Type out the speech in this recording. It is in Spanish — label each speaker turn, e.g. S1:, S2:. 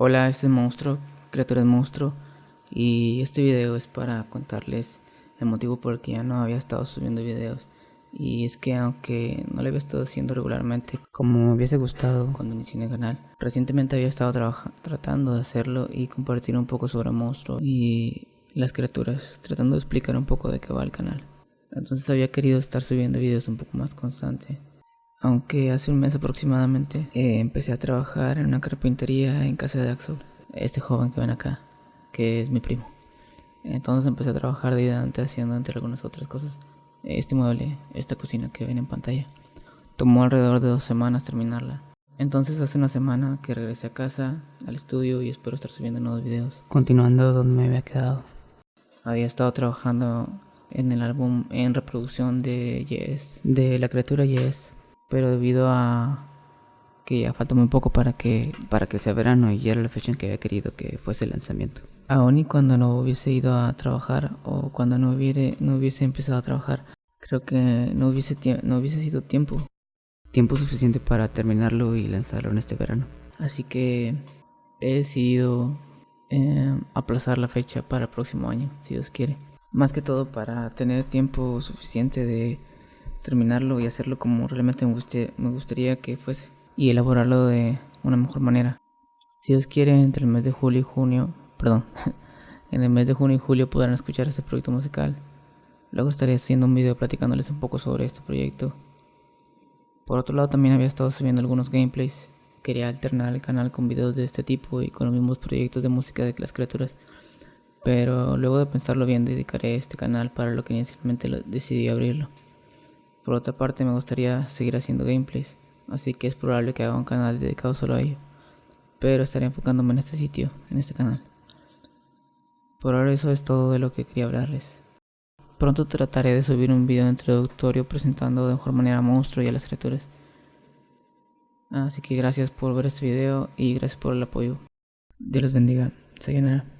S1: Hola, este es Monstruo, Criaturas Monstruo, y este video es para contarles el motivo por el que ya no había estado subiendo videos. Y es que aunque no lo había estado haciendo regularmente como me hubiese gustado cuando inicié el canal, recientemente había estado tratando de hacerlo y compartir un poco sobre Monstruo y las criaturas, tratando de explicar un poco de qué va el canal. Entonces había querido estar subiendo videos un poco más constante aunque hace un mes aproximadamente eh, empecé a trabajar en una carpintería en casa de Axel, este joven que ven acá, que es mi primo. Entonces empecé a trabajar de ayudante haciendo entre algunas otras cosas este mueble, esta cocina que ven en pantalla. Tomó alrededor de dos semanas terminarla. Entonces hace una semana que regresé a casa, al estudio y espero estar subiendo nuevos videos. Continuando donde me había quedado. Había estado trabajando en el álbum en reproducción de Yes, de la criatura Yes pero debido a que ya falta muy poco para que, para que sea verano y era la fecha en que había querido que fuese el lanzamiento. Aún y cuando no hubiese ido a trabajar o cuando no, hubiera, no hubiese empezado a trabajar, creo que no hubiese, no hubiese sido tiempo, tiempo suficiente para terminarlo y lanzarlo en este verano. Así que he decidido eh, aplazar la fecha para el próximo año, si Dios quiere. Más que todo para tener tiempo suficiente de terminarlo y hacerlo como realmente me, me gustaría que fuese y elaborarlo de una mejor manera. Si Dios quiere, entre el mes de julio y junio, perdón, en el mes de junio y julio podrán escuchar este proyecto musical. Luego estaré haciendo un video platicándoles un poco sobre este proyecto. Por otro lado, también había estado subiendo algunos gameplays. Quería alternar el canal con videos de este tipo y con los mismos proyectos de música de las criaturas. Pero luego de pensarlo bien, dedicaré este canal para lo que inicialmente decidí abrirlo. Por otra parte me gustaría seguir haciendo gameplays, así que es probable que haga un canal dedicado solo a ello. Pero estaré enfocándome en este sitio, en este canal. Por ahora eso es todo de lo que quería hablarles. Pronto trataré de subir un video introductorio presentando de mejor manera a Monstruo y a las criaturas. Así que gracias por ver este video y gracias por el apoyo. Dios los bendiga. Sayonara.